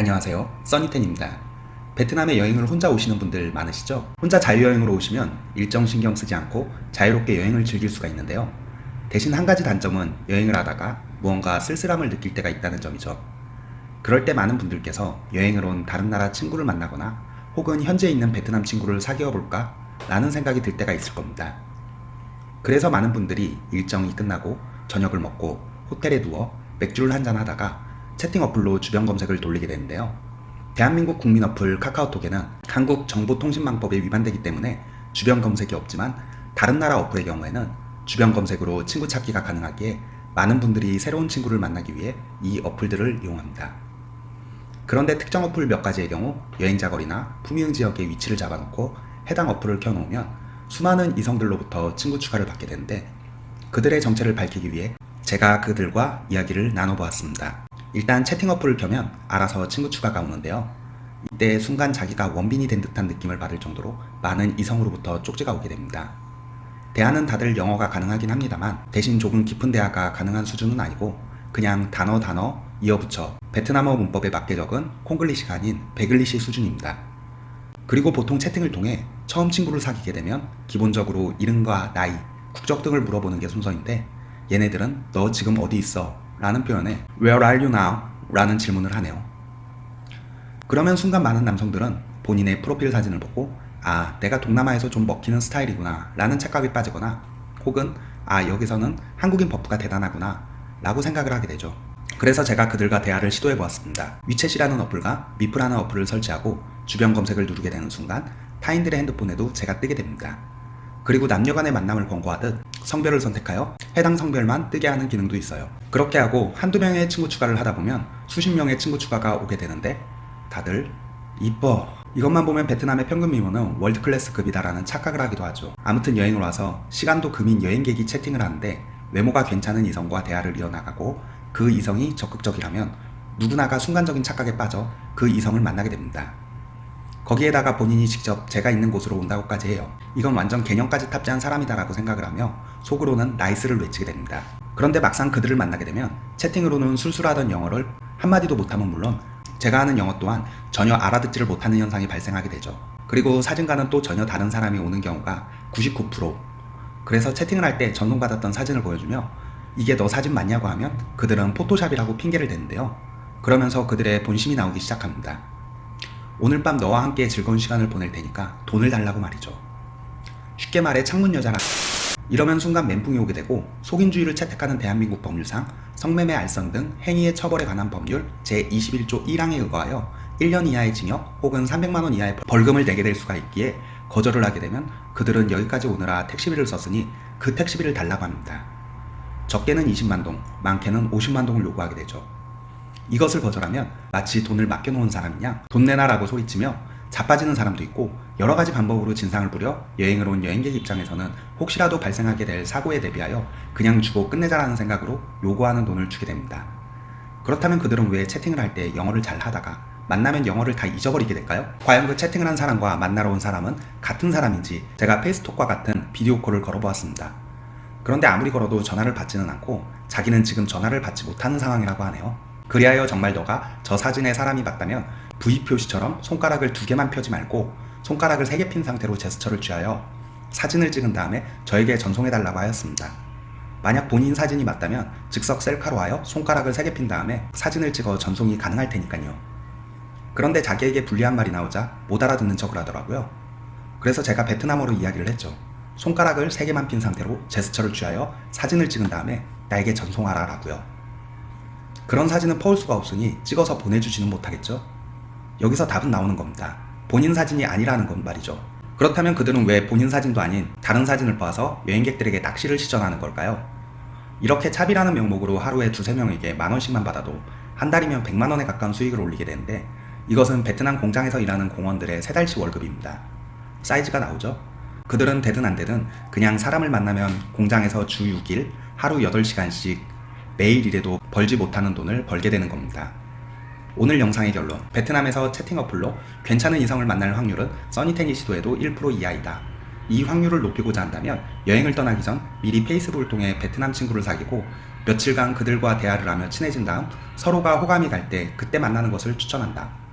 안녕하세요. 써니텐입니다. 베트남에 여행을 혼자 오시는 분들 많으시죠? 혼자 자유여행으로 오시면 일정 신경 쓰지 않고 자유롭게 여행을 즐길 수가 있는데요. 대신 한 가지 단점은 여행을 하다가 무언가 쓸쓸함을 느낄 때가 있다는 점이죠. 그럴 때 많은 분들께서 여행을 온 다른 나라 친구를 만나거나 혹은 현재 있는 베트남 친구를 사귀어 볼까? 라는 생각이 들 때가 있을 겁니다. 그래서 많은 분들이 일정이 끝나고 저녁을 먹고 호텔에 누워 맥주를 한잔 하다가 채팅 어플로 주변 검색을 돌리게 되는데요. 대한민국 국민 어플 카카오톡에는 한국 정보통신망법에 위반되기 때문에 주변 검색이 없지만 다른 나라 어플의 경우에는 주변 검색으로 친구 찾기가 가능하기에 많은 분들이 새로운 친구를 만나기 위해 이 어플들을 이용합니다. 그런데 특정 어플 몇 가지의 경우 여행자 거리나 품위응 지역의 위치를 잡아놓고 해당 어플을 켜놓으면 수많은 이성들로부터 친구 추가를 받게 되는데 그들의 정체를 밝히기 위해 제가 그들과 이야기를 나눠보았습니다. 일단 채팅 어플을 켜면 알아서 친구 추가가 오는데요. 이때 순간 자기가 원빈이 된 듯한 느낌을 받을 정도로 많은 이성으로부터 쪽지가 오게 됩니다. 대화는 다들 영어가 가능하긴 합니다만 대신 조금 깊은 대화가 가능한 수준은 아니고 그냥 단어 단어 이어붙여 베트남어 문법에 맞게 적은 콩글리시가 아닌 베글리시 수준입니다. 그리고 보통 채팅을 통해 처음 친구를 사귀게 되면 기본적으로 이름과 나이, 국적 등을 물어보는 게 순서인데 얘네들은 너 지금 어디 있어? 라는 표현에 Where are you now? 라는 질문을 하네요. 그러면 순간 많은 남성들은 본인의 프로필 사진을 보고 아 내가 동남아에서 좀 먹히는 스타일이구나 라는 착각에 빠지거나 혹은 아 여기서는 한국인 buff가 대단하구나 라고 생각을 하게 되죠. 그래서 제가 그들과 대화를 시도해 보았습니다. 위챗이라는 어플과 미프라는 어플을 설치하고 주변 검색을 누르게 되는 순간 타인들의 핸드폰에도 제가 뜨게 됩니다. 그리고 남녀간의 만남을 권고하듯 성별을 선택하여 해당 성별만 뜨게 하는 기능도 있어요. 그렇게 하고 한두 명의 친구 추가를 하다 보면 수십 명의 친구 추가가 오게 되는데 다들 이뻐 이것만 보면 베트남의 평균 미모는 월드클래스급이다라는 착각을 하기도 하죠. 아무튼 여행을 와서 시간도 금인 여행객이 채팅을 하는데 외모가 괜찮은 이성과 대화를 이어나가고 그 이성이 적극적이라면 누구나가 순간적인 착각에 빠져 그 이성을 만나게 됩니다. 거기에다가 본인이 직접 제가 있는 곳으로 온다고까지 해요. 이건 완전 개념까지 탑재한 사람이다 라고 생각을 하며 속으로는 나이스를 외치게 됩니다. 그런데 막상 그들을 만나게 되면 채팅으로는 술술하던 영어를 한마디도 못하면 물론 제가 하는 영어 또한 전혀 알아듣지를 못하는 현상이 발생하게 되죠. 그리고 사진과는 또 전혀 다른 사람이 오는 경우가 99% 그래서 채팅을 할 때 전송받았던 사진을 보여주며 이게 너 사진 맞냐고 하면 그들은 포토샵이라고 핑계를 대는데요. 그러면서 그들의 본심이 나오기 시작합니다. 오늘 밤 너와 함께 즐거운 시간을 보낼 테니까 돈을 달라고 말이죠. 쉽게 말해 창문 여자라 이러면 순간 멘붕이 오게 되고 속인주의를 채택하는 대한민국 법률상 성매매 알선 등 행위의 처벌에 관한 법률 제21조 1항에 의거하여 1년 이하의 징역 혹은 300만원 이하의 벌금을 내게 될 수가 있기에 거절을 하게 되면 그들은 여기까지 오느라 택시비를 썼으니 그 택시비를 달라고 합니다. 적게는 20만동, 많게는 50만동을 요구하게 되죠. 이것을 거절하면 마치 돈을 맡겨놓은 사람이냐 돈 내놔라고 소리치며 자빠지는 사람도 있고 여러 가지 방법으로 진상을 부려 여행을 온 여행객 입장에서는 혹시라도 발생하게 될 사고에 대비하여 그냥 주고 끝내자라는 생각으로 요구하는 돈을 주게 됩니다. 그렇다면 그들은 왜 채팅을 할 때 영어를 잘 하다가 만나면 영어를 다 잊어버리게 될까요? 과연 그 채팅을 한 사람과 만나러 온 사람은 같은 사람인지 제가 페이스톡과 같은 비디오 콜을 걸어보았습니다. 그런데 아무리 걸어도 전화를 받지는 않고 자기는 지금 전화를 받지 못하는 상황이라고 하네요. 그리하여 정말 너가 저 사진의 사람이 맞다면 V 표시처럼 손가락을 두 개만 펴지 말고 손가락을 세 개 핀 상태로 제스처를 취하여 사진을 찍은 다음에 저에게 전송해달라고 하였습니다. 만약 본인 사진이 맞다면 즉석 셀카로 하여 손가락을 세 개 핀 다음에 사진을 찍어 전송이 가능할 테니까요. 그런데 자기에게 불리한 말이 나오자 못 알아듣는 척을 하더라고요. 그래서 제가 베트남어로 이야기를 했죠. 손가락을 세 개만 핀 상태로 제스처를 취하여 사진을 찍은 다음에 나에게 전송하라 라고요. 그런 사진은 퍼올 수가 없으니 찍어서 보내주지는 못하겠죠? 여기서 답은 나오는 겁니다. 본인 사진이 아니라는 건 말이죠. 그렇다면 그들은 왜 본인 사진도 아닌 다른 사진을 봐서 여행객들에게 낚시를 시전하는 걸까요? 이렇게 차비라는 명목으로 하루에 두세 명에게 만원씩만 받아도 한 달이면 100만원에 가까운 수익을 올리게 되는데 이것은 베트남 공장에서 일하는 공원들의 세 달치 월급입니다. 사이즈가 나오죠? 그들은 되든 안 되든 그냥 사람을 만나면 공장에서 주 6일 하루 8시간씩 매일 일해도 벌지 못하는 돈을 벌게 되는 겁니다. 오늘 영상의 결론 베트남에서 채팅 어플로 괜찮은 이성을 만날 확률은 써니텐이 시도해도 1% 이하이다. 이 확률을 높이고자 한다면 여행을 떠나기 전 미리 페이스북을 통해 베트남 친구를 사귀고 며칠간 그들과 대화를 하며 친해진 다음 서로가 호감이 갈 때 그때 만나는 것을 추천한다.